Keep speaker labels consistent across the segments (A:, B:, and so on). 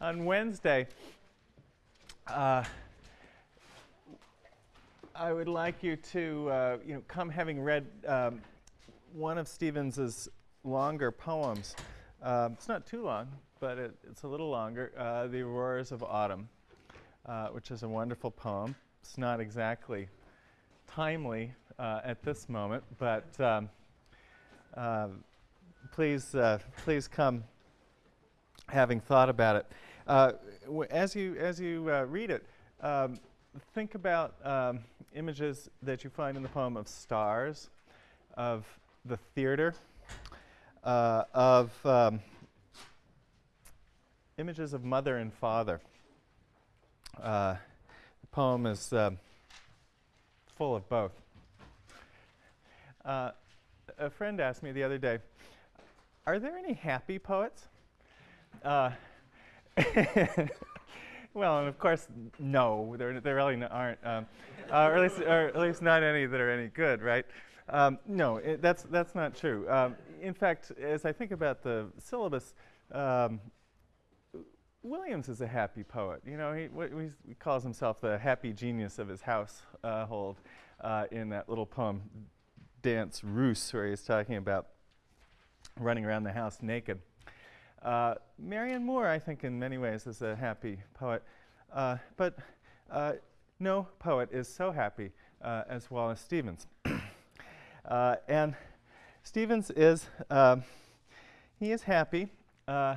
A: on Wednesday, uh, I would like you to, uh, you know, come having read um, one of Stevens's longer poems. Um, it's not too long, but it, it's a little longer. Uh, the Auroras of Autumn, uh, which is a wonderful poem. It's not exactly timely uh, at this moment, but um, uh, please, please come having thought about it. Uh, as you, as you uh, read it, um, think about um, images that you find in the poem of stars, of the theater, uh, of um, images of mother and father. Uh, the poem is um, full of both. Uh, a friend asked me the other day, are there any happy poets? Uh, well, and of course, no, there, there really aren't, um, uh, or, at least, or at least not any that are any good, right? Um, no, it, that's, that's not true. Um, in fact, as I think about the syllabus, um, Williams is a happy poet. You know, he, he, calls himself the happy genius of his household uh, in that little poem, Danse Russe, where he's talking about running around the house naked. Uh, Marianne Moore, I think, in many ways, is a happy poet. Uh, but uh, no poet is so happy uh, as Wallace Stevens. Uh, and Stevens is, um, he is happy uh,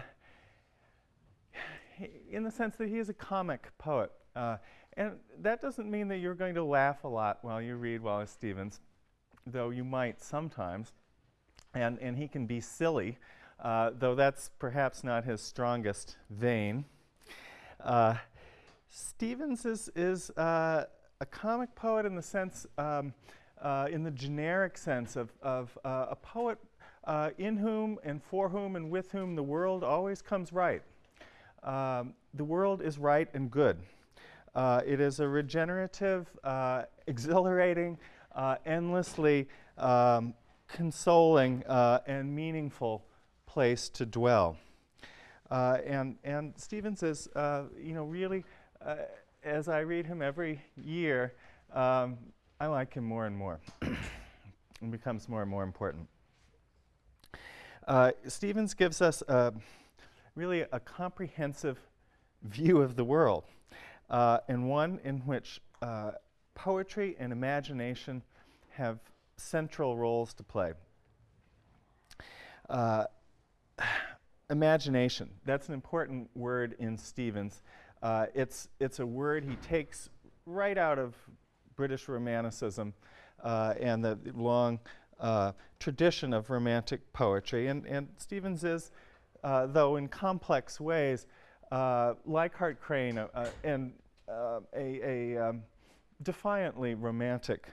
A: in the sense that he is a comic poet. and that doesn't mean that you're going to laugh a lot while you read Wallace Stevens, though you might sometimes and, and he can be silly, uh, though that's perhaps not his strongest vein. Uh, Stevens is, is uh, a comic poet in the sense, um, uh, in the generic sense of, of uh, a poet in whom and for whom and with whom the world always comes right. Um, the world is right and good. it is a regenerative, exhilarating, endlessly um, consoling and meaningful place to dwell. Uh, and, and Stevens is, uh, you know, really, uh, as I read him every year, um, I like him more and more. and becomes more and more important. Uh, Stevens gives us really a comprehensive view of the world, uh, and one in which poetry and imagination have central roles to play. Uh, imagination, that's an important word in Stevens. Uh, it's, it's a word he takes right out of British Romanticism uh, and the long uh, tradition of Romantic poetry. And, and Stevens is, uh, though in complex ways, uh, like Hart Crane and a, a um, defiantly romantic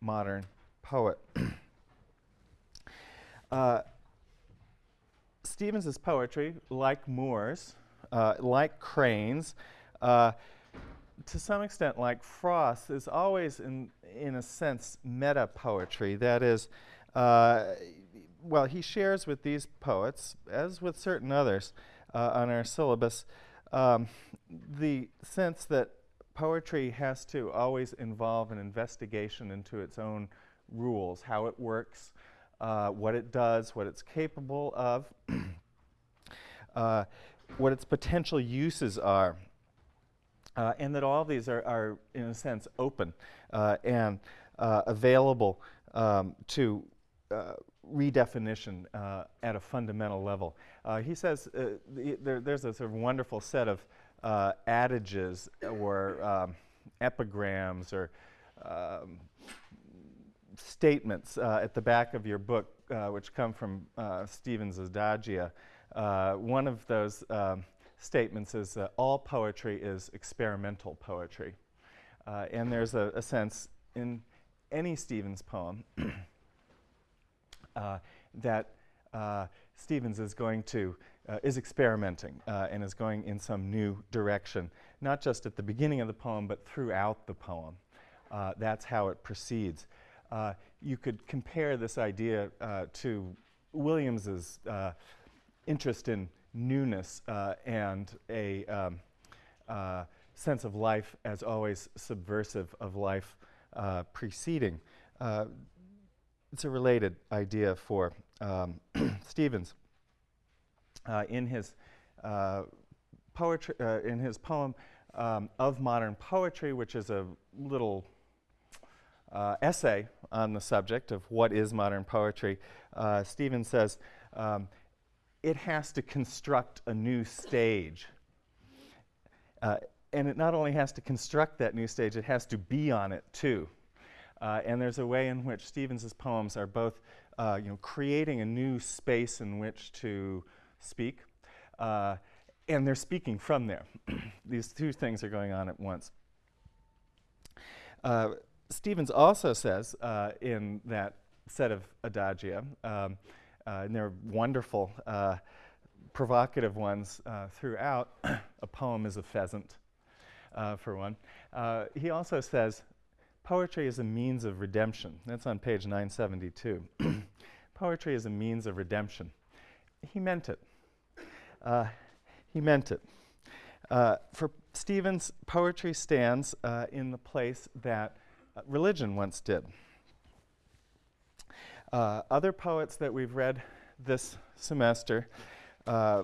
A: modern poet. Stevens's poetry, like Moore's, uh, like Crane's, uh, to some extent like Frost, is always, in, in a sense, meta poetry. That is, uh, well, he shares with these poets, as with certain others uh, on our syllabus, um, the sense that poetry has to always involve an investigation into its own rules, how it works, uh, what it does, what it's capable of, uh, what its potential uses are, uh, and that all of these are, are, in a sense, open uh, and uh, available um, to uh, redefinition at a fundamental level. he says the, there, there's a sort of wonderful set of adages or um, epigrams or um, statements uh, at the back of your book, uh, which come from uh, Stevens' Adagia. Uh, one of those um, statements is that all poetry is experimental poetry. Uh, and there's a, a, sense in any Stevens poem that Stevens is going to, is experimenting and is going in some new direction, not just at the beginning of the poem, but throughout the poem. that's how it proceeds. Uh, you could compare this idea uh, to Williams's uh, interest in newness uh, and a um, uh, sense of life as always subversive of life preceding. It's a related idea for um, Stevens. In his poetry, in his poem um, of modern poetry, which is a little uh, essay on the subject of what is modern poetry, uh, Stevens says um, it has to construct a new stage. Uh, and it not only has to construct that new stage, it has to be on it too. Uh, and there's a way in which Stevens's poems are both uh, you know, creating a new space in which to speak, uh, and they're speaking from there. These two things are going on at once. Stevens also says uh, in that set of adagia, um, uh, and they're wonderful, uh, provocative ones uh, throughout, a poem is a pheasant, uh, for one. Uh, he also says, poetry is a means of redemption. That's on page 972. poetry is a means of redemption. He meant it. he meant it. for Stevens, poetry stands in the place that religion once did. Uh, other poets that we've read this semester uh,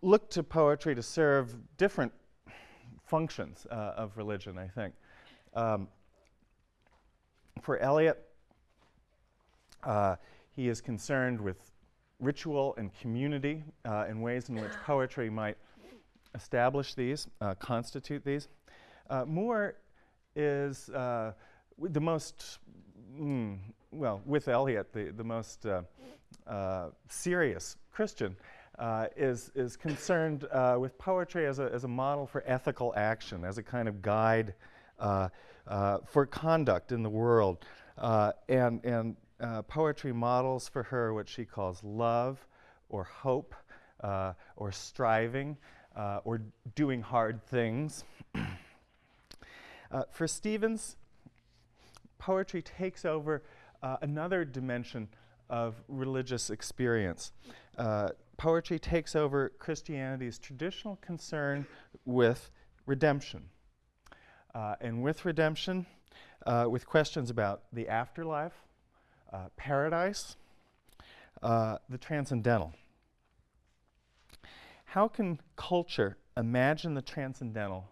A: look to poetry to serve different functions uh, of religion, I think. Um, for Eliot, uh, he is concerned with ritual and community uh, in ways in which poetry might establish these, constitute these. Moore is uh, the most, mm, well, with Eliot, the, the most uh, uh, serious Christian, uh, is, is concerned with poetry as a, as a model for ethical action, as a kind of guide for conduct in the world. and and poetry models for her what she calls love or hope or striving or doing hard things. Uh, for Stevens, poetry takes over uh, another dimension of religious experience. Uh, poetry takes over Christianity's traditional concern with redemption. Uh, and with redemption, uh, with questions about the afterlife, uh, paradise, the transcendental. How can culture imagine the transcendental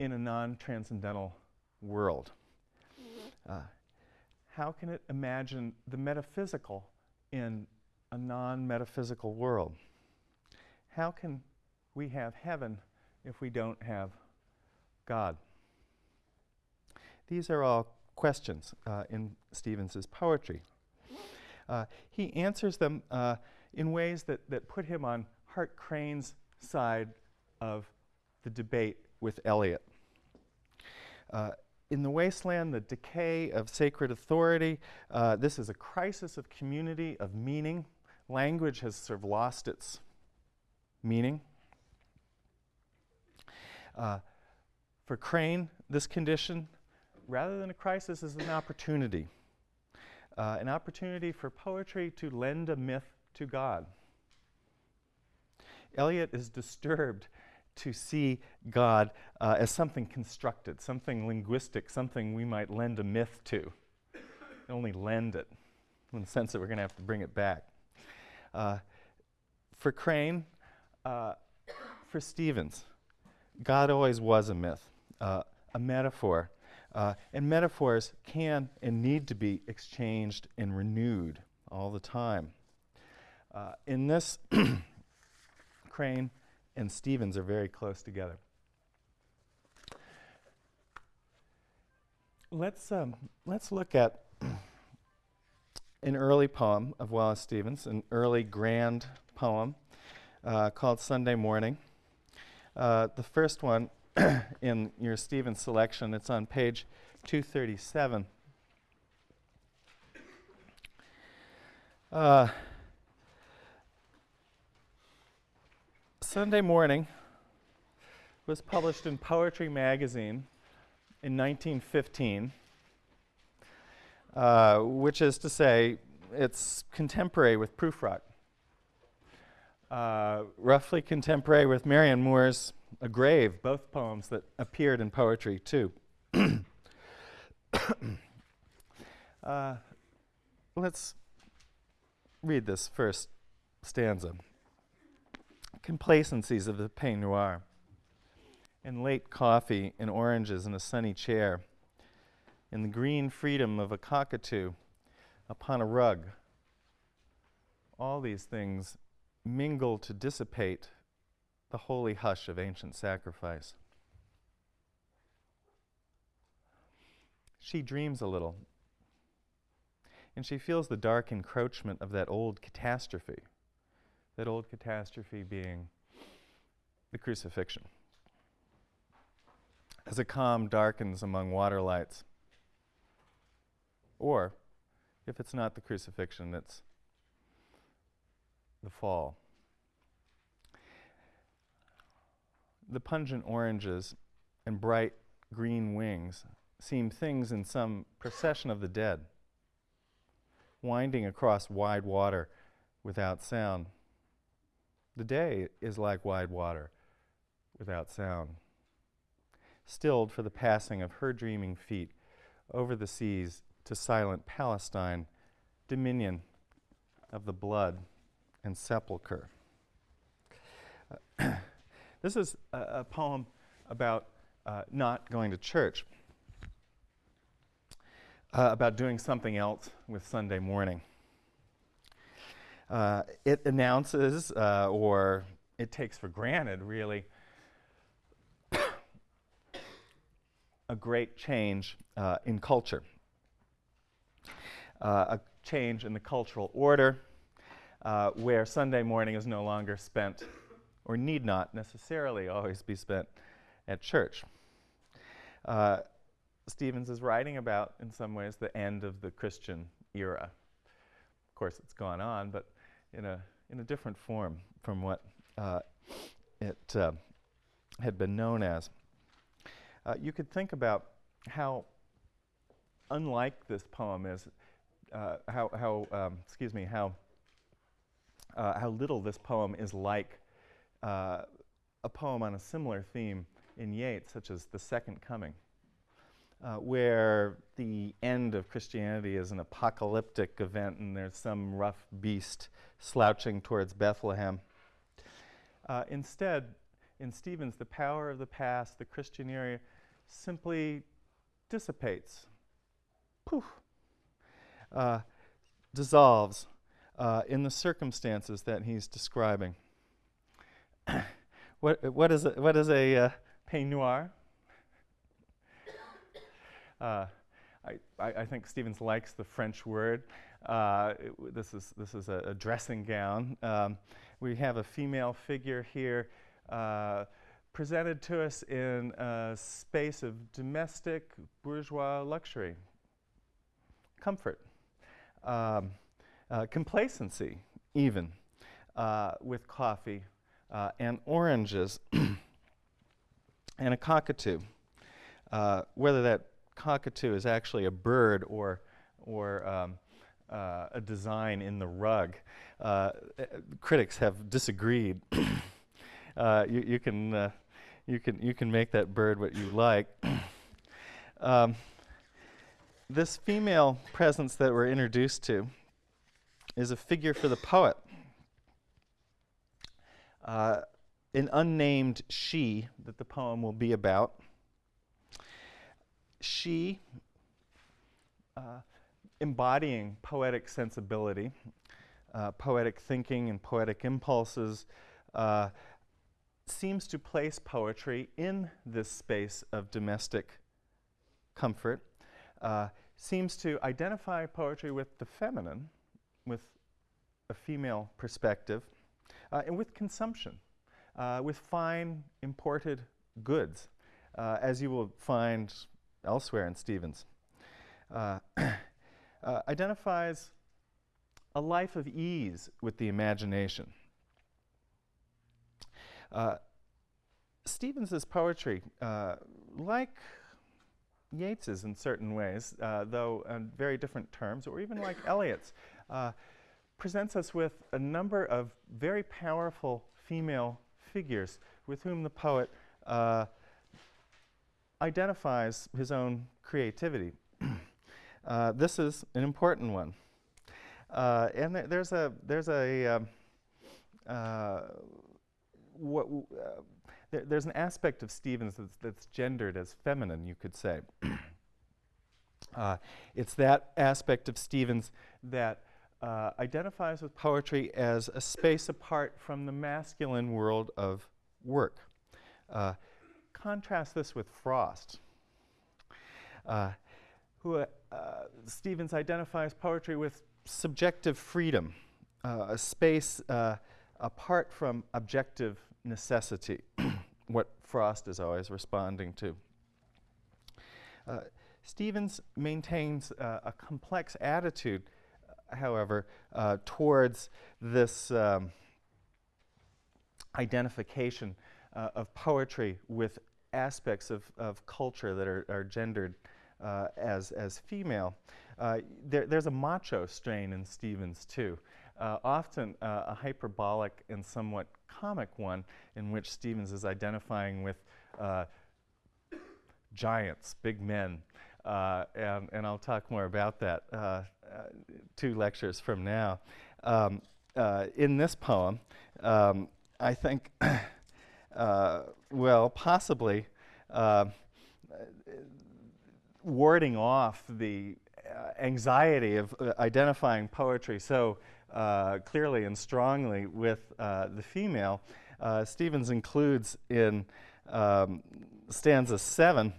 A: in a non transcendental world? Uh, how can it imagine the metaphysical in a non metaphysical world? How can we have heaven if we don't have God? These are all questions uh, in Stevens's poetry. Uh, he answers them uh, in ways that, that put him on Hart Crane's side of the debate with Eliot. Uh, in the Waste Land, the decay of sacred authority, uh, this is a crisis of community, of meaning. Language has sort of lost its meaning. Uh, for Crane, this condition, rather than a crisis, is an opportunity. Uh, an opportunity for poetry to lend a myth to God. Eliot is disturbed to see God uh, as something constructed, something linguistic, something we might lend a myth to. Only lend it, in the sense that we're going to have to bring it back. Uh, for Crane, uh, for Stevens, God always was a myth, uh, a metaphor. Uh, and metaphors can and need to be exchanged and renewed all the time. Uh, in this, Crane and Stevens are very close together. Let's, um, let's look at an early poem of Wallace Stevens, an early grand poem uh, called Sunday Morning. Uh, the first one in your Stevens selection, it's on page 237. Uh, Sunday Morning was published in Poetry Magazine in 1915, uh, which is to say, it's contemporary with Prufrock. uh, roughly contemporary with Marianne Moore's A Grave, both poems that appeared in poetry too. uh, let's read this first stanza. Complacencies of the peignoir, and late coffee and oranges in a sunny chair, and the green freedom of a cockatoo upon a rug. All these things mingle to dissipate the holy hush of ancient sacrifice. She dreams a little, and she feels the dark encroachment of that old catastrophe, that old catastrophe being the crucifixion. As a calm darkens among water lights, or if it's not the crucifixion, it's the fall. The pungent oranges and bright green wings seem things in some procession of the dead, winding across wide water without sound. The day is like wide water without sound, stilled for the passing of her dreaming feet over the seas to silent Palestine, dominion of the blood and sepulchre. Uh, this is a, a poem about uh, not going to church, uh, about doing something else with Sunday morning. Uh, it announces, uh, or it takes for granted, really, a great change uh, in culture, a change in the cultural order uh, where Sunday morning is no longer spent, or need not necessarily always be spent, at church. Uh, Stevens is writing about, in some ways, the end of the Christian era. Of course, it's gone on, but in a, in a different form from what uh, it uh, had been known as. Uh, you could think about how unlike this poem is, uh, how, how um, excuse me, how uh, how little this poem is like uh, a poem on a similar theme in Yeats, such as The Second Coming, uh, where the end of Christianity is an apocalyptic event and there's some rough beast slouching towards Bethlehem. Uh, instead, in Stevens, the power of the past, the Christian era, simply dissipates, poof, uh, dissolves uh, in the circumstances that he's describing. what, what is a, what is a uh, peignoir? Uh, I, I, think Stevens likes the French word. Uh, this is, this is a, a dressing gown. Um, we have a female figure here uh, presented to us in a space of domestic bourgeois luxury, comfort. Um, uh, complacency, even, uh, with coffee uh, and oranges and a cockatoo. Whether that cockatoo is actually a bird or, or um, uh, a design in the rug, critics have disagreed. you, you, can, you, can, you can make that bird what you like. um, this female presence that we're introduced to is a figure for the poet. Uh, an unnamed she that the poem will be about. She, uh, embodying poetic sensibility, uh, poetic thinking, and poetic impulses, uh, seems to place poetry in this space of domestic comfort, uh, seems to identify poetry with the feminine with a female perspective, uh, and with consumption, uh, with fine imported goods, as you will find elsewhere in Stevens. Uh, uh, identifies a life of ease with the imagination. Uh, Stevens's poetry, like Yeats's in certain ways, though in very different terms, or even like Eliot's, uh, presents us with a number of very powerful female figures with whom the poet uh, identifies his own creativity. uh, this is an important one. Uh, and th there's a, there's a, um, uh, what, uh, there, there's an aspect of Stevens that's, that's, gendered as feminine, you could say. Uh, it's that aspect of Stevens that uh, identifies with poetry as a space apart from the masculine world of work. Uh, contrast this with Frost, uh, who uh, Stevens identifies poetry with subjective freedom, uh, a space uh, apart from objective necessity, what Frost is always responding to. Stevens maintains a complex attitude however, uh, towards this um, identification uh, of poetry with aspects of, of culture that are, are gendered uh, as, as female. Uh, there, there's a macho strain in Stevens, too. Uh, often uh, a hyperbolic and somewhat comic one in which Stevens is identifying with giants, big men, uh, and, and, I'll talk more about that uh, uh, two lectures from now. Um, uh, in this poem, um, I think, uh, well, possibly. Uh, warding off the anxiety of identifying poetry so clearly and strongly with the female, Stevens includes in um, stanza 7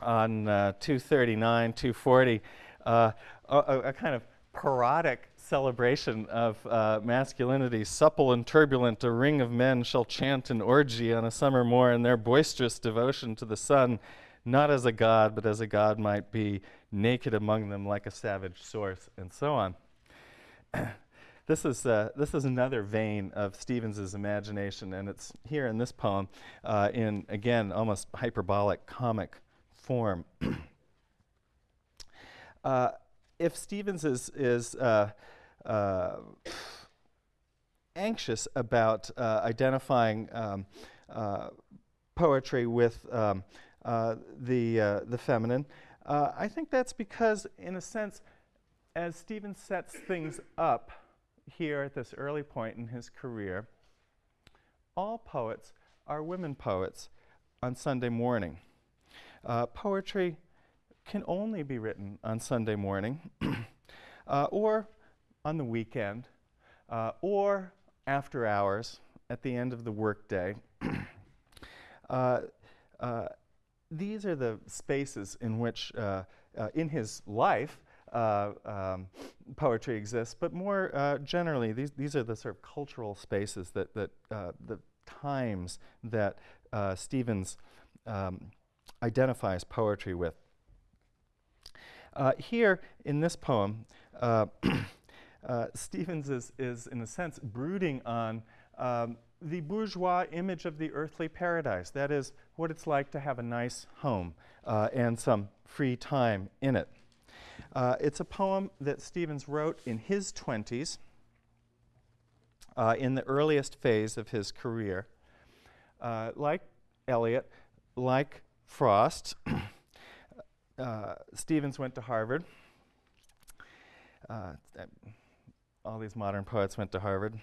A: on uh, 239, 240, uh, a, a, kind of parodic celebration of uh, masculinity. Supple and turbulent, a ring of men shall chant an orgy on a summer moor in their boisterous devotion to the sun, not as a god, but as a god might be, naked among them like a savage source, and so on. this is, uh, this is another vein of Stevens's imagination, and it's here in this poem uh, in, again, almost hyperbolic comic form. uh, if Stevens is, is uh, uh, anxious about uh, identifying um, uh, poetry with um, uh, the, the feminine, I think that's because, in a sense, as Stevens sets things up here at this early point in his career, all poets are women poets on Sunday morning. Uh, poetry can only be written on Sunday morning uh, or on the weekend uh, or after hours at the end of the workday. Uh, uh, these are the spaces in which, uh, in his life, um, poetry exists, but more generally, these, these are the sort of cultural spaces that, that the times that Stevens um, identifies poetry with. Uh, here in this poem, uh, uh, Stevens is, is, in a sense, brooding on um, the bourgeois image of the earthly paradise. That is, what it's like to have a nice home uh, and some free time in it. Uh, it's a poem that Stevens wrote in his 20s, uh, in the earliest phase of his career. like Eliot, like Frost. uh, Stevens went to Harvard. Uh, all these modern poets went to Harvard.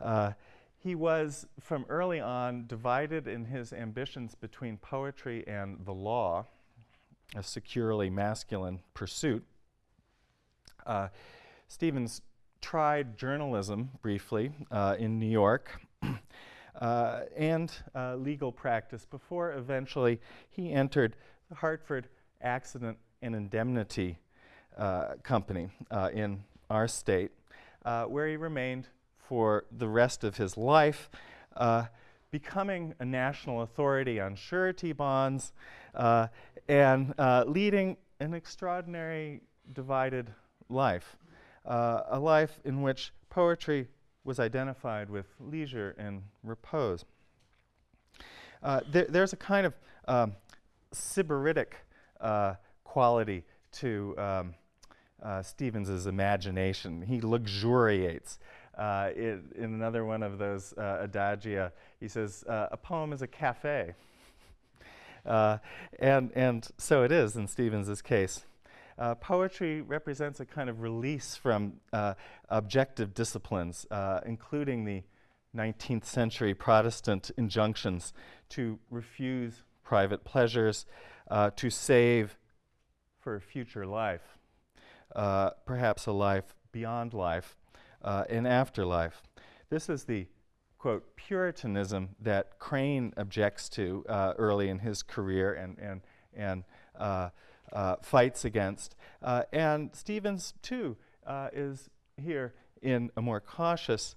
A: Uh, he was, from early on, divided in his ambitions between poetry and the law, a securely masculine pursuit. Uh, Stevens tried journalism briefly uh, in New York uh, and uh, legal practice before eventually he entered the Hartford Accident and Indemnity uh, Company uh, in our state, uh, where he remained for the rest of his life, uh, becoming a national authority on surety bonds and leading an extraordinary divided life, a life in which poetry was identified with leisure and repose. Uh, there, there's a kind of um, sybaritic uh, quality to um, uh, Stevens's imagination. He luxuriates. Uh, it, in another one of those uh, adagia, he says, uh, a poem is a cafe. Uh, and, and so it is in Stevens's case. Uh, poetry represents a kind of release from objective disciplines, including the 19th century Protestant injunctions to refuse private pleasures, to save for a future life, uh, perhaps a life beyond life, uh, an afterlife. This is the quote Puritanism that Crane objects to uh, early in his career and and and uh, uh, fights against. Uh, and Stevens too is here in a more cautious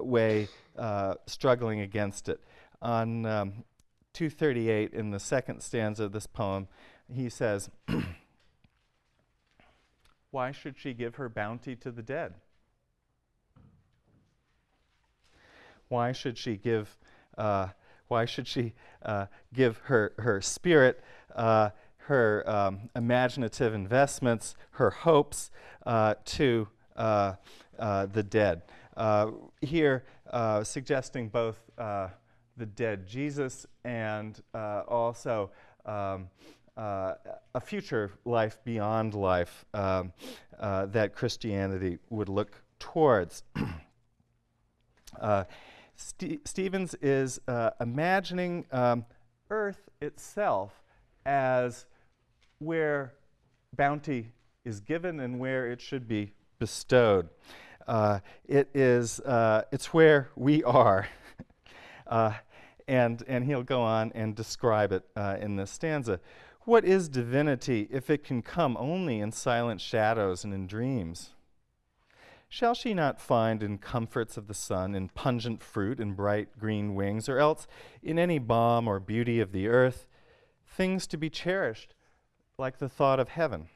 A: way, struggling against it. On um, 238 in the second stanza of this poem, he says, Why should she give her bounty to the dead? Why should she give? Uh, why should she uh, give her her spirit, uh, her um, imaginative investments, her hopes uh, to uh, uh, the dead? here, suggesting both the dead Jesus and also um, uh, a future life beyond life um, uh, that Christianity would look towards. uh, St Stevens is uh, imagining um, Earth itself as where bounty is given and where it should be bestowed. Uh, it is, uh, it's where we are. and, and he'll go on and describe it in this stanza. What is divinity if it can come only in silent shadows and in dreams? Shall she not find in comforts of the sun, in pungent fruit and bright green wings, or else in any balm or beauty of the earth, things to be cherished, like the thought of heaven?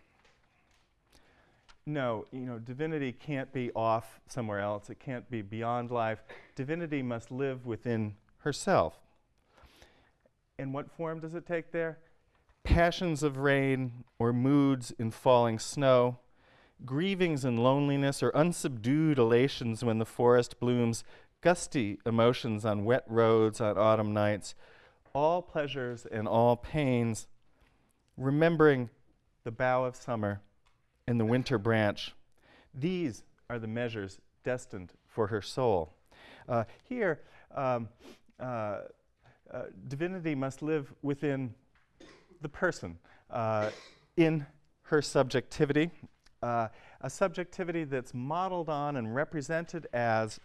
A: No, you know, divinity can't be off somewhere else. It can't be beyond life. Divinity must live within herself. And what form does it take there? Passions of rain or moods in falling snow, grievings and loneliness or unsubdued elations when the forest blooms, gusty emotions on wet roads on autumn nights, all pleasures and all pains, remembering the bough of summer and the winter branch. These are the measures destined for her soul. Uh, here, um, uh, uh, divinity must live within the person uh, in her subjectivity, uh, a subjectivity that's modeled on and represented as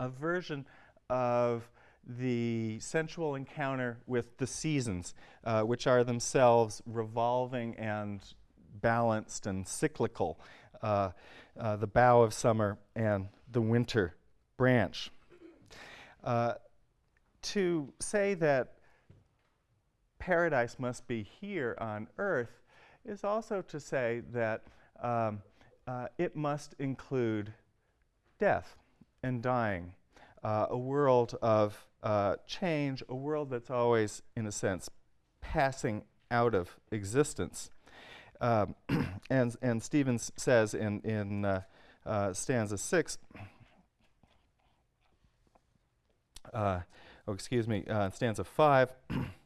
A: a version of the sensual encounter with the seasons, uh, which are themselves revolving and balanced and cyclical, uh, uh, the bough of summer and the winter branch. Uh, to say that paradise must be here on earth is also to say that um, uh, it must include death and dying, uh, a world of uh, change, a world that's always, in a sense, passing out of existence. Um, and, and Stevens says in, in uh, uh, stanza six, uh, oh, excuse me, stanza five,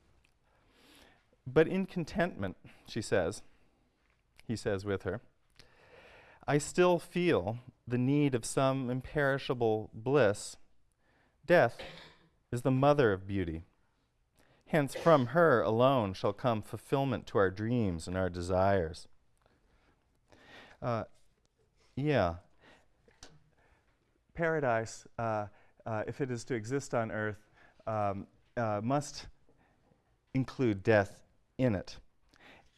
A: But in contentment, she says, he says with her, I still feel the need of some imperishable bliss. Death is the mother of beauty. Hence, from her alone shall come fulfillment to our dreams and our desires. Uh, yeah. Paradise, uh, uh, if it is to exist on earth, um, uh, must include death in it.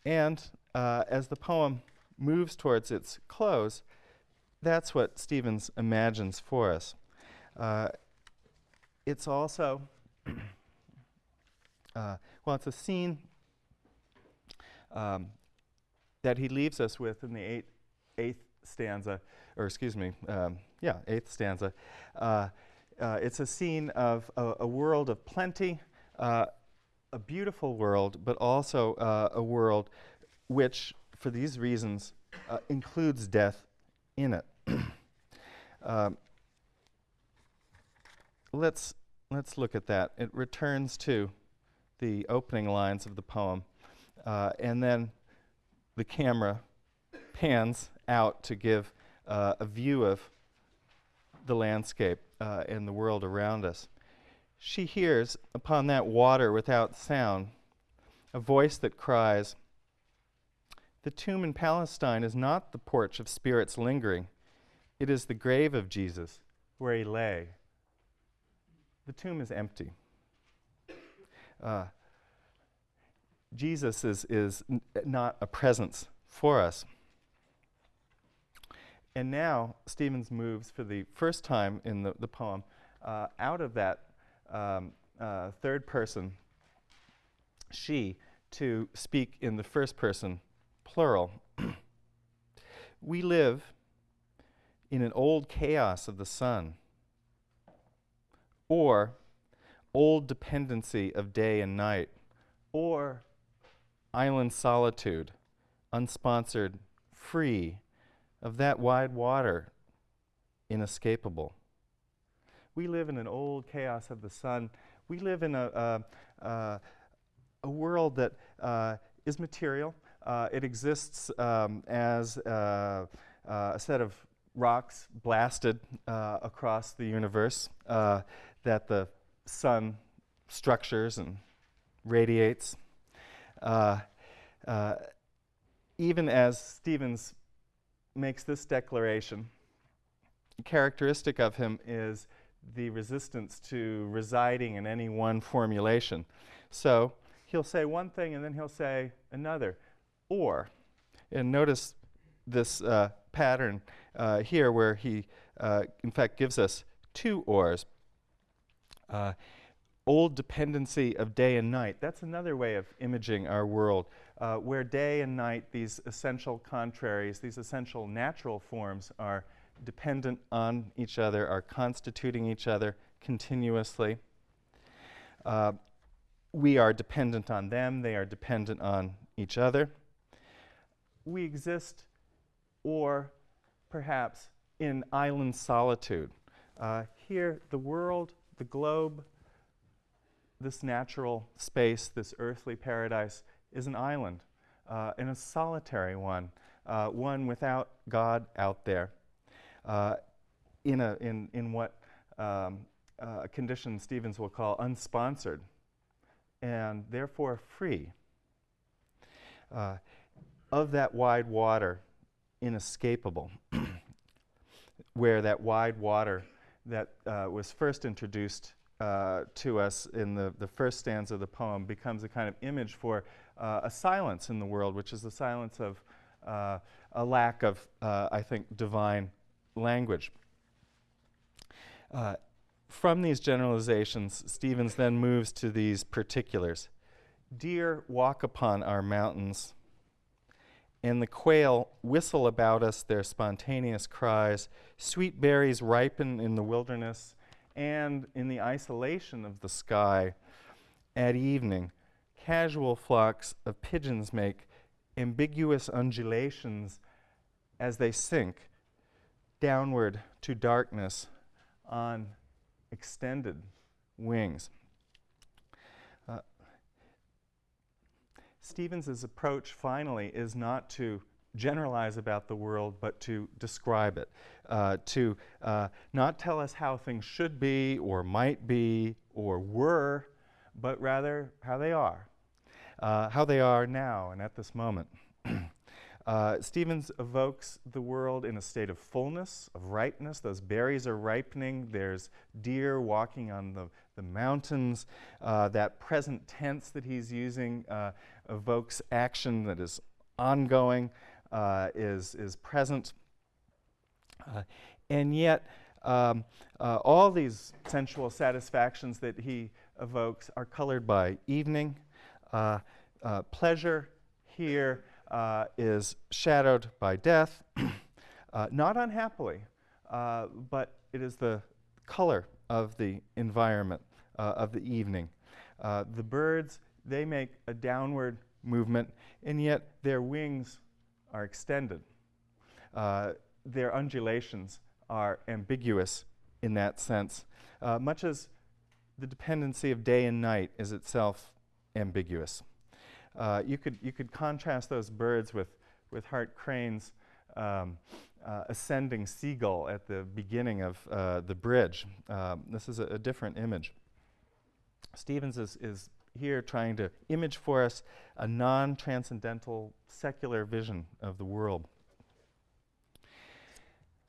A: And uh, as the poem moves towards its close, that's what Stevens imagines for us. Uh, it's also, uh, well, it's a scene um, that he leaves us with in the eight, eighth stanza, or excuse me, um, yeah, eighth stanza. Uh, uh, it's a scene of a, a world of plenty, uh, a beautiful world, but also uh, a world which for these reasons, uh, includes death in it. um, let's, let's look at that. It returns to the opening lines of the poem, uh, and then the camera pans out to give uh, a view of the landscape uh, and the world around us. She hears upon that water without sound a voice that cries, The tomb in Palestine is not the porch of spirits lingering, it is the grave of Jesus where he lay. The tomb is empty. Uh, Jesus is, is not a presence for us. And now Stevens moves for the first time in the, the poem uh, out of that um, uh, third person, she, to speak in the first person, plural. we live in an old chaos of the sun, or old dependency of day and night, or island solitude, unsponsored, free, of that wide water, inescapable. We live in an old chaos of the sun. We live in a, a, a, a world that uh, is material. Uh, it exists um, as uh, uh a set of rocks blasted uh, across the universe that the sun structures and radiates. even as Stevens makes this declaration. Characteristic of him is the resistance to residing in any one formulation. So he'll say one thing and then he'll say another. Or, and notice this uh, pattern uh, here where he, uh, in fact, gives us two ors. Uh, old dependency of day and night. That's another way of imaging our world, uh, where day and night, these essential contraries, these essential natural forms, are dependent on each other, are constituting each other continuously. Uh, we are dependent on them, they are dependent on each other. We exist, or perhaps in island solitude. Uh, here, the world, the globe, this natural space, this earthly paradise, is an island, uh, and a solitary one, uh, one without God out there, uh, in, a, in, in what um, uh, condition Stevens will call unsponsored, and therefore free. Uh, of that wide water, inescapable, where that wide water that uh, was first introduced uh, to us in the, the first stanza of the poem becomes a kind of image for uh, a silence in the world, which is the silence of uh, a lack of, uh, I think, divine language. Uh, from these generalizations, Stevens then moves to these particulars. Deer walk upon our mountains, and the quail whistle about us their spontaneous cries. Sweet berries ripen in the wilderness, and in the isolation of the sky at evening, casual flocks of pigeons make ambiguous undulations as they sink downward to darkness on extended wings. Uh, Stevens's approach finally is not to generalize about the world, but to describe it, uh, to uh, not tell us how things should be or might be or were, but rather how they are, uh, how they are now and at this moment. Uh, Stevens evokes the world in a state of fullness, of ripeness. Those berries are ripening. There's deer walking on the, the mountains. Uh, that present tense that he's using uh, evokes action that is ongoing uh, is, is present. Uh, and yet, um, uh, all these sensual satisfactions that he evokes are colored by evening. Pleasure here uh, is shadowed by death, not unhappily, but it is the color of the environment of the evening. the birds, they make a downward movement, and yet their wings are extended. Uh, their undulations are ambiguous in that sense, uh, much as the dependency of day and night is itself ambiguous. Uh, you, could, you could contrast those birds with, with Hart Crane's um, uh, ascending seagull at the beginning of uh, the bridge. Um, this is a, a, different image. Stevens is, is here trying to image for us a non transcendental secular vision of the world.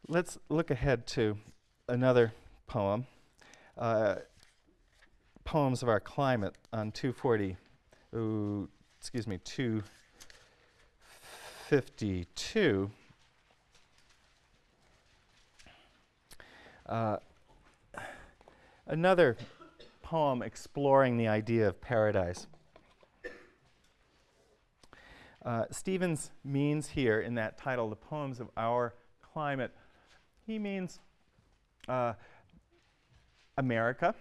A: Let's look ahead to another poem. Uh, poems of our climate on 240, ooh, excuse me, 252. Uh, another poem exploring the idea of paradise. Uh, Stevens means here in that title, The Poems of Our Climate, he means uh, America,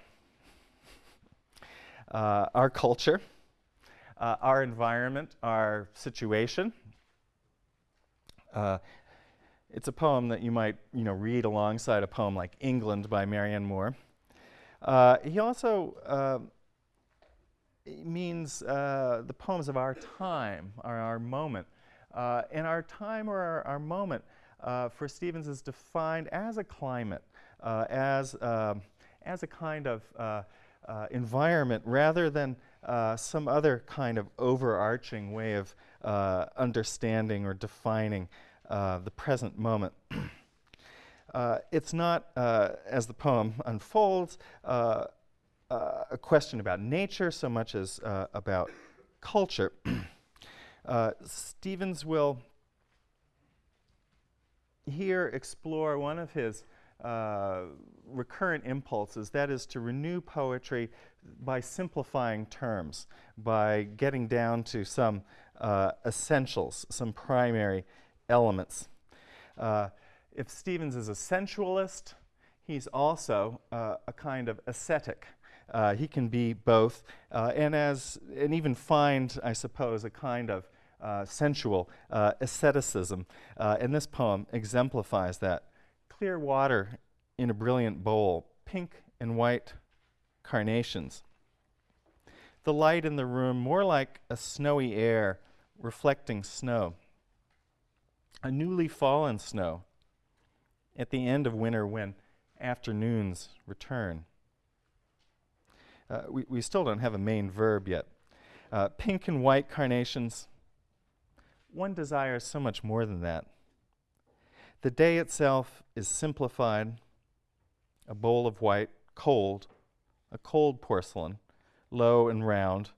A: uh, our culture, uh, our environment, our situation. Uh, it's a poem that you might, you know, read alongside a poem like England by Marianne Moore. Uh, he also uh, means uh, the poems of our time, or our moment. Uh, and our time or our, our moment for Stevens is defined as a climate, as, um, as a kind of environment rather than some other kind of overarching way of understanding or defining the present moment. Uh, it's not, uh, as the poem unfolds, uh, uh a question about nature so much as uh, about culture. Uh, Stevens will here explore one of his recurrent impulses, that is to renew poetry by simplifying terms, by getting down to some essentials, some primary elements. Uh, if Stevens is a sensualist, he's also uh, a kind of ascetic. Uh, he can be both, uh, and as and even find, I suppose, a kind of uh, sensual uh, asceticism. Uh, and this poem exemplifies that. Clear water in a brilliant bowl, pink and white carnations. The light in the room more like a snowy air reflecting snow. A newly fallen snow at the end of winter when afternoons return. Uh, we, we still don't have a main verb yet. Uh, pink and white carnations, one desires so much more than that. The day itself is simplified, a bowl of white, cold, a cold porcelain, low and round,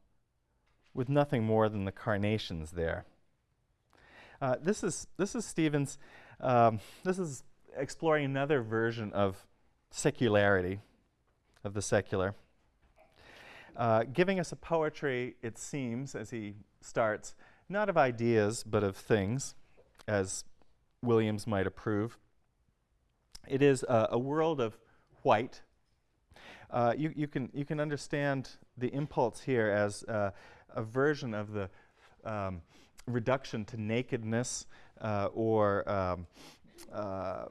A: with nothing more than the carnations there. Uh, this is this is Stevens. Um, this is exploring another version of secularity, of the secular. Uh, giving us a poetry, it seems, as he starts, not of ideas, but of things, as Williams might approve. It is uh, a world of white. Uh, you, you, can, you can understand the impulse here as uh, a version of the um, reduction to nakedness uh, or um, uh,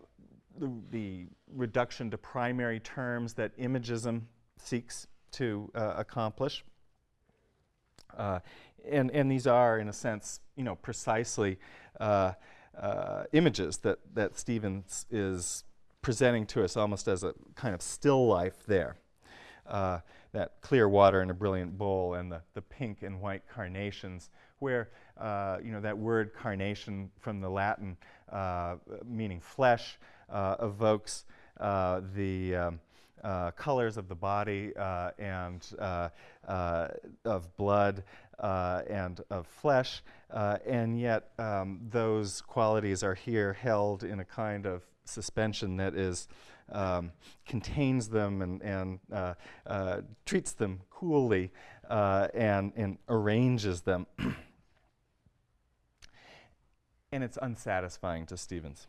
A: the, the, reduction to primary terms that imagism seeks to uh, accomplish. And, and these are, in a sense, you know, precisely uh, uh, images that, that Stevens is presenting to us almost as a kind of still life there. Uh, that clear water in a brilliant bowl and the, the pink and white carnations, where uh, you know that word carnation from the Latin meaning flesh uh, evokes uh, the um, uh, colors of the body and of blood and of flesh, and yet um, those qualities are here held in a kind of suspension that is um, contains them and, and uh, uh, treats them coolly uh, and, and arranges them. and it's unsatisfying to Stevens.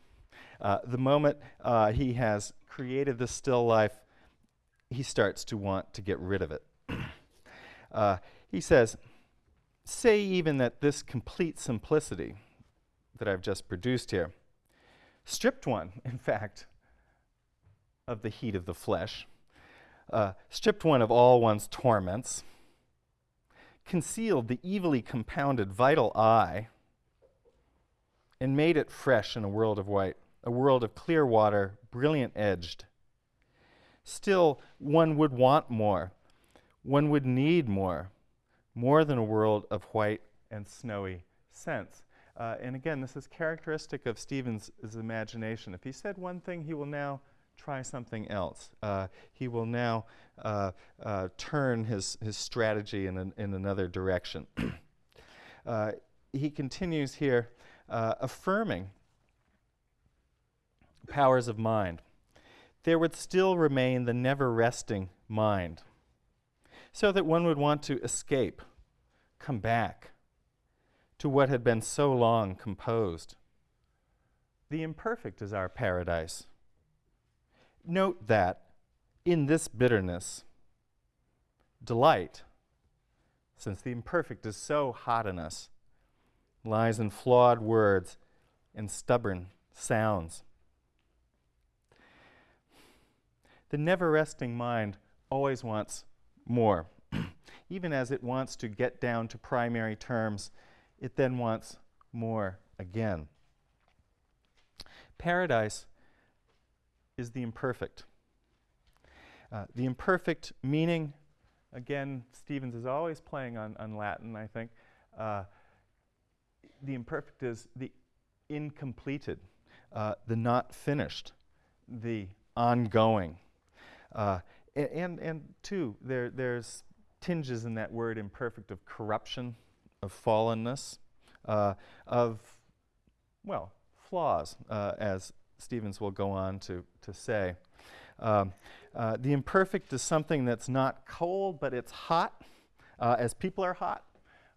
A: Uh, the moment uh, he has created this still life, he starts to want to get rid of it. uh, he says, Say even that this complete simplicity, that I've just produced here. Stripped one, in fact, of the heat of the flesh, uh, stripped one of all one's torments, concealed the evilly compounded vital eye, and made it fresh in a world of white, a world of clear water, brilliant edged. Still, one would want more. One would need more, more than a world of white and snowy scents. Uh, and again, this is characteristic of Stevens' imagination. If he said one thing, he will now try something else. Uh, he will now uh, uh turn his, his strategy in, an, in another direction. Uh, he continues here uh, affirming powers of mind. There would still remain the never resting mind, so that one would want to escape, come back, to what had been so long composed. The imperfect is our paradise. Note that in this bitterness, delight, since the imperfect is so hot in us, lies in flawed words and stubborn sounds. The never resting mind always wants more. Even as it wants to get down to primary terms it then wants more again. Paradise is the imperfect. Uh, the imperfect meaning, again, Stevens is always playing on, on Latin, I think. Uh, the imperfect is the incompleted, uh, the not finished, the ongoing. And, and, and, two, there, there's tinges in that word imperfect of corruption of fallenness, uh, of, well, flaws, uh, as Stevens will go on to, to say. Um, uh, the imperfect is something that's not cold, but it's hot, uh, as people are hot.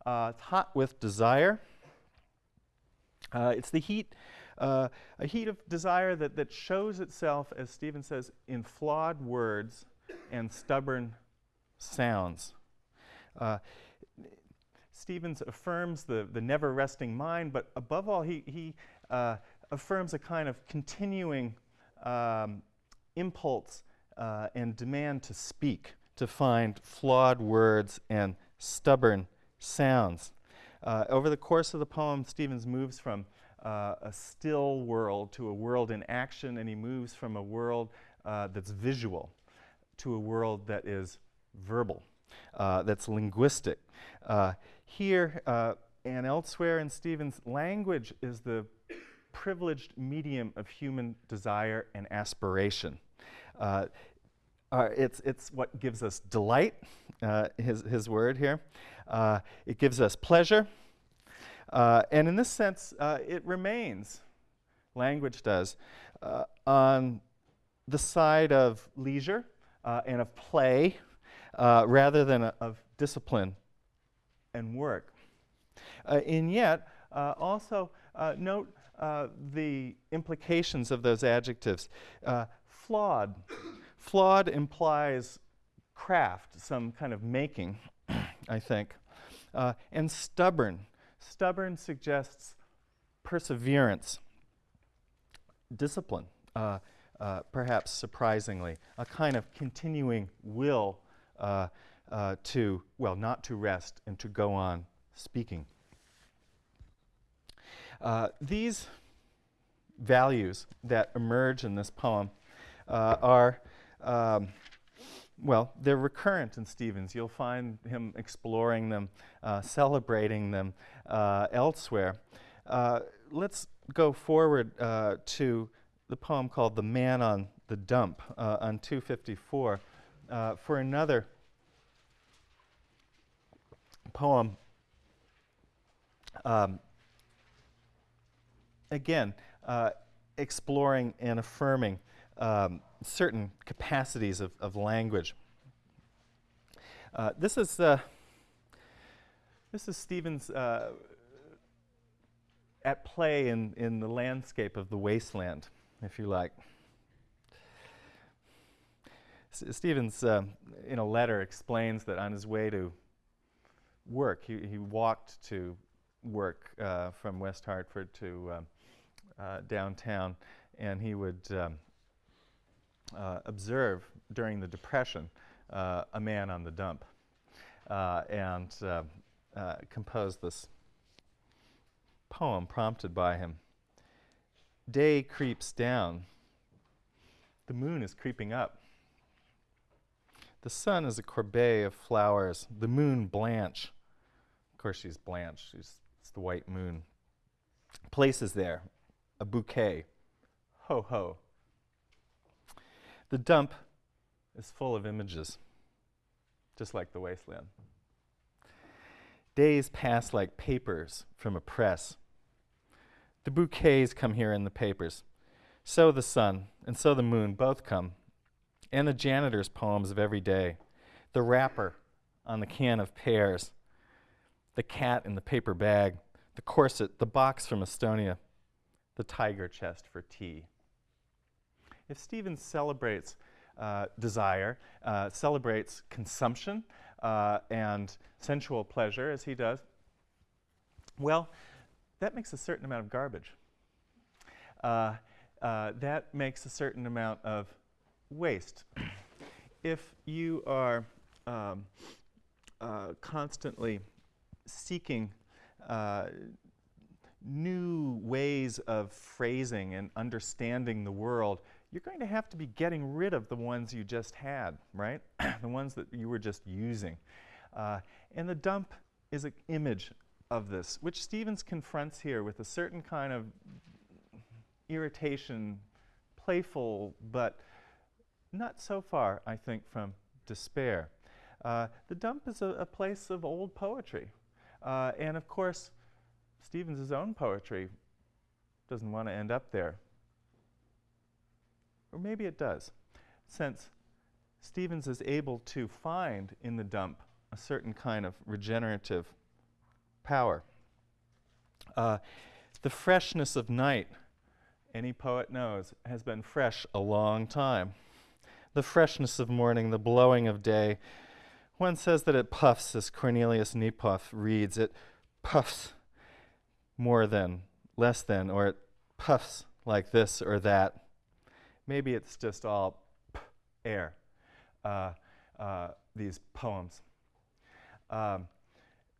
A: Uh, it's hot with desire. Uh, it's the heat, a heat of desire that, that shows itself, as Stevens says, in flawed words and stubborn sounds. Stevens affirms the, the never resting mind, but above all, he, he uh, affirms a kind of continuing um, impulse uh, and demand to speak, to find flawed words and stubborn sounds. Uh, over the course of the poem, Stevens moves from uh, a still world to a world in action, and he moves from a world uh, that's visual to a world that is verbal, uh, that's linguistic. Uh, here uh, and elsewhere in Stevens, language is the privileged medium of human desire and aspiration. Uh, uh, it's, it's what gives us delight, uh, his, his word here. Uh, it gives us pleasure. Uh, and in this sense, it remains, language does, on the side of leisure and of play rather than a, of discipline and work. Uh, and yet, uh, also uh, note uh, the implications of those adjectives. Uh, flawed. flawed implies craft, some kind of making, I think. and stubborn. Stubborn suggests perseverance, discipline, uh, perhaps surprisingly, a kind of continuing will uh, uh, to, well, not to rest and to go on speaking. Uh, these values that emerge in this poem uh, are, um, well, they're recurrent in Stevens. You'll find him exploring them, celebrating them elsewhere. Let's go forward to the poem called The Man on the Dump on 254 for another poem, um, again, uh, exploring and affirming um, certain capacities of, of language. Uh, this is uh, this is Stevens uh, at play in, in the landscape of the Waste Land, if you like. S Stevens, uh, in a letter, explains that on his way to work. He, he walked to work uh, from West Hartford to um, uh, downtown, and he would um, uh, observe during the Depression uh, a man on the dump uh, and compose this poem prompted by him. Day creeps down, the moon is creeping up. The sun is a corbeille of flowers, the moon Blanche. Of course, she's Blanche, she's, it's the white moon. Places there a bouquet. Ho ho. The dump is full of images, just like the Waste Land. Days pass like papers from a press. The bouquets come here in the papers. So the sun and so the moon both come. And the janitor's poems of every day. The wrapper on the can of pears. The cat in the paper bag. The corset, the box from Estonia. The tiger chest for tea. If Stevens celebrates uh, desire, uh, celebrates consumption uh, and sensual pleasure as he does, well, that makes a certain amount of garbage. Uh, uh, that makes a certain amount of waste. if you are um, uh, constantly seeking new ways of phrasing and understanding the world, you're going to have to be getting rid of the ones you just had, right? the ones that you were just using. Uh, and the dump is an image of this, which Stevens confronts here with a certain kind of irritation, playful, but not so far, I think, from despair. Uh, the dump is a, a, place of old poetry. Uh, and of course, Stevens' own poetry doesn't want to end up there. Or maybe it does, since Stevens is able to find in the dump a certain kind of regenerative power. Uh, the freshness of night, any poet knows, has been fresh a long time. The freshness of morning, the blowing of day. One says that it puffs, as Cornelius Nepos reads, it puffs more than, less than, or it puffs like this or that. Maybe it's just all air, uh, uh, these poems. Um,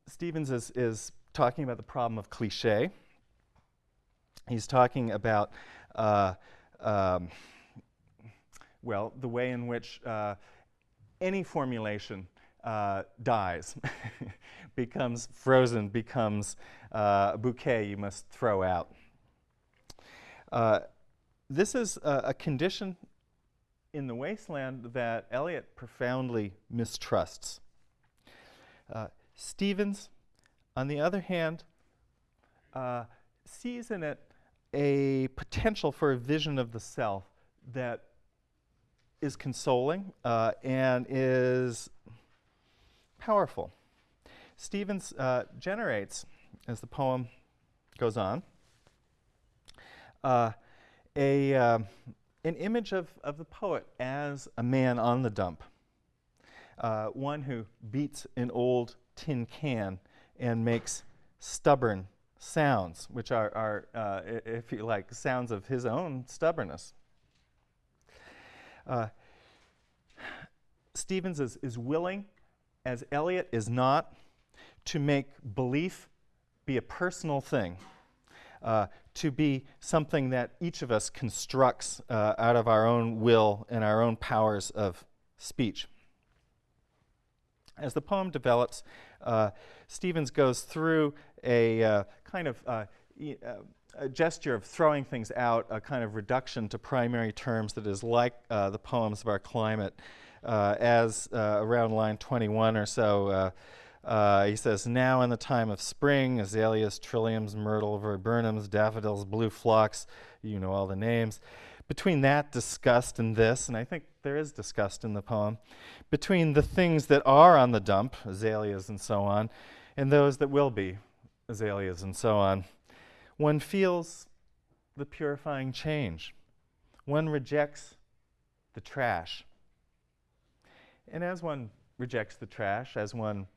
A: Stevens is, is talking about the problem of cliche. He's talking about, uh, um, well, the way in which uh, any formulation uh, dies, becomes frozen, becomes uh, a bouquet you must throw out. Uh, this is a, a, condition in the Waste Land that Eliot profoundly mistrusts. Uh, Stevens, on the other hand, uh, sees in it a potential for a vision of the self that is consoling uh, and is powerful. Stevens uh, generates, as the poem goes on, uh, a, uh, an image of, of the poet as a man on the dump, uh, one who beats an old tin can and makes stubborn sounds, which are, are uh, if you like, sounds of his own stubbornness. Uh, Stevens is, is willing, as Eliot is not, to make belief be a personal thing, uh, to be something that each of us constructs uh, out of our own will and our own powers of speech. As the poem develops, uh, Stevens goes through a uh, kind of uh, uh, a gesture of throwing things out, a kind of reduction to primary terms that is like uh, the poems of our climate, uh, as around line 21 or so. He says, now in the time of spring, azaleas, trilliums, myrtle, viburnums, daffodils, blue phlox, you know all the names. Between that disgust and this, and I think there is disgust in the poem, between the things that are on the dump, azaleas and so on, and those that will be, azaleas and so on, one feels the purifying change. One rejects the trash. And as one rejects the trash, as one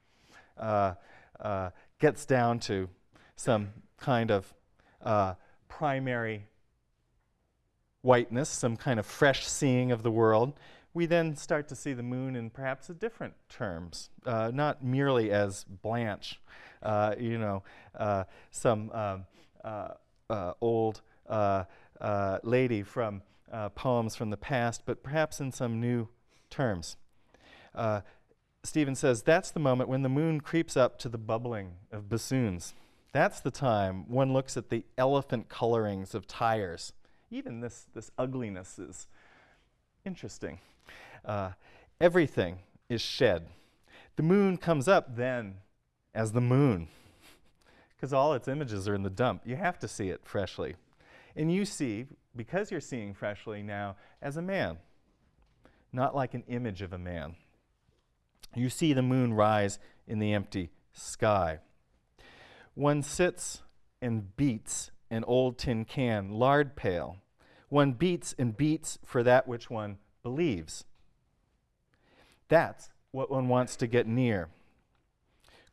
A: uh, uh, gets down to some kind of uh, primary whiteness, some kind of fresh seeing of the world, we then start to see the moon in perhaps a different terms, uh, not merely as Blanche, uh, you know, uh, some um, uh, uh, old uh, lady from poems from the past, but perhaps in some new terms. Stevens says that's the moment when the moon creeps up to the bubbling of bassoons. That's the time one looks at the elephant colorings of tires. Even this, this ugliness is interesting. Uh, everything is shed. The moon comes up then as the moon, because all its images are in the dump. You have to see it freshly. And you see, because you're seeing freshly now, as a man, not like an image of a man. You see the moon rise in the empty sky. One sits and beats an old tin can, lard pail. One beats and beats for that which one believes. That's what one wants to get near.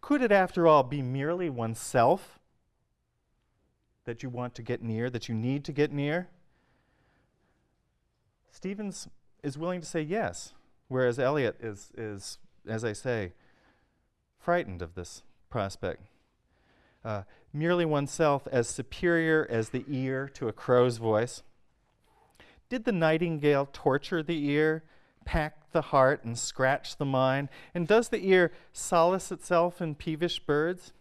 A: Could it, after all, be merely oneself that you want to get near, that you need to get near? Stevens is willing to say yes, whereas Eliot is, is as I say, frightened of this prospect. Uh, merely oneself as superior as the ear to a crow's voice. Did the nightingale torture the ear, pack the heart, and scratch the mind? And does the ear solace itself in peevish birds?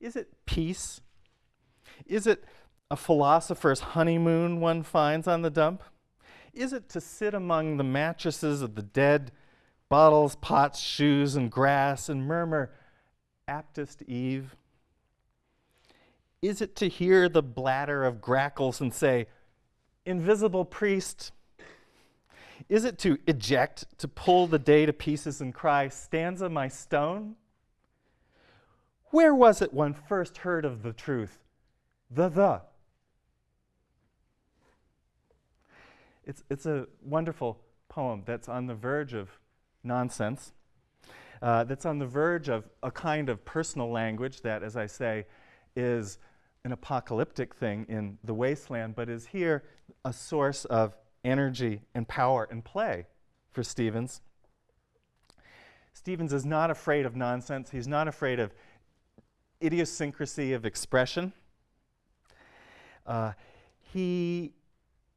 A: Is it peace? Is it a philosopher's honeymoon one finds on the dump? Is it to sit among the mattresses of the dead bottles, pots, shoes, and grass, and murmur, Aptest Eve? Is it to hear the bladder of grackles and say, Invisible priest? Is it to eject, to pull the day to pieces and cry, Stanza my stone? Where was it one first heard of the truth? The the. It's, it's a wonderful poem that's on the verge of nonsense uh, that's on the verge of a kind of personal language that, as I say, is an apocalyptic thing in the Waste Land, but is here a source of energy and power and play for Stevens. Stevens is not afraid of nonsense. He's not afraid of idiosyncrasy of expression. Uh, he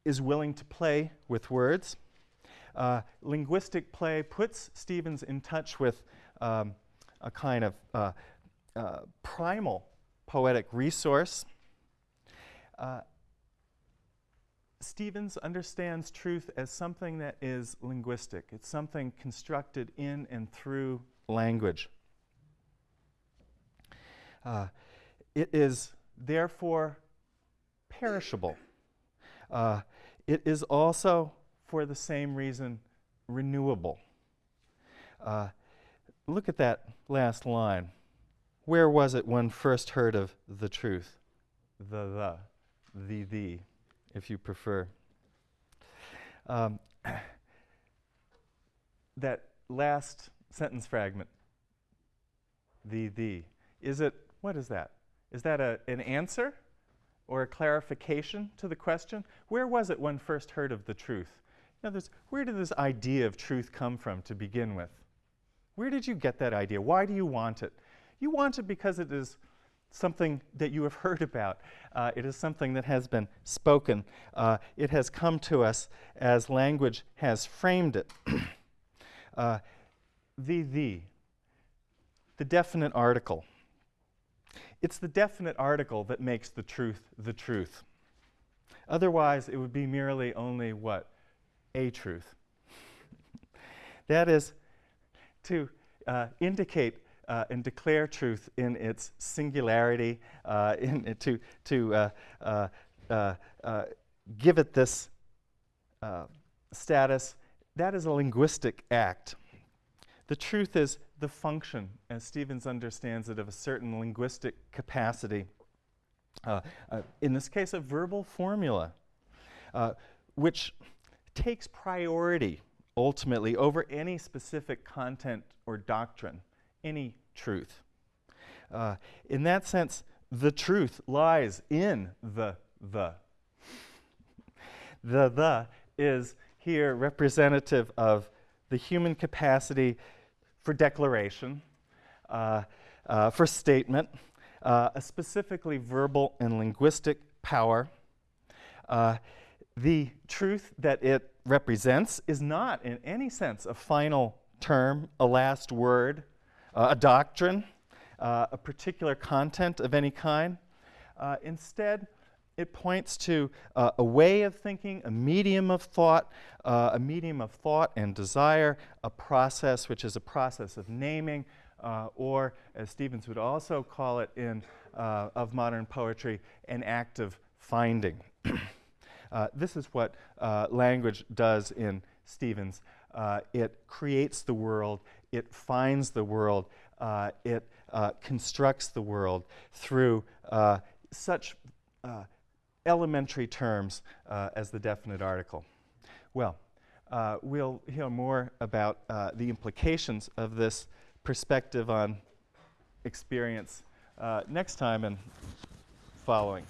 A: is willing to play with words. Uh, linguistic play puts Stevens in touch with um, a kind of uh, uh, primal poetic resource. Uh, Stevens understands truth as something that is linguistic. It's something constructed in and through language. Uh, it is therefore perishable. Uh, it is also for the same reason renewable. Uh, look at that last line. Where was it one first heard of the truth? The, the, the, the, if you prefer. Um, that last sentence fragment, the, the, is it, what is that? Is that a, an answer or a clarification to the question? Where was it one first heard of the truth? In other words, where did this idea of truth come from to begin with? Where did you get that idea? Why do you want it? You want it because it is something that you have heard about. Uh, it is something that has been spoken. Uh, it has come to us as language has framed it. uh, the, the, the definite article. It's the definite article that makes the truth the truth. Otherwise, it would be merely only what? a truth. that is to uh, indicate uh, and declare truth in its singularity, uh, in, to, to uh, uh, uh, give it this status, that is a linguistic act. The truth is the function, as Stevens understands it, of a certain linguistic capacity. in this case, a verbal formula, which takes priority ultimately over any specific content or doctrine, any truth. Uh, in that sense, the truth lies in the the. The the is here representative of the human capacity for declaration, uh, uh, for statement, uh, a specifically verbal and linguistic power. Uh, the truth that it represents is not, in any sense, a final term, a last word, uh, a doctrine, uh, a particular content of any kind. Uh, instead, it points to uh, a way of thinking, a medium of thought, uh, a medium of thought and desire, a process which is a process of naming, uh, or as Stevens would also call it in uh, of modern poetry, an act of finding. Uh, this is what uh, language does in Stevens. it creates the world, it finds the world, it constructs the world through such elementary terms uh, as the definite article. Well, uh, we'll hear more about uh, the implications of this perspective on experience uh, next time and following.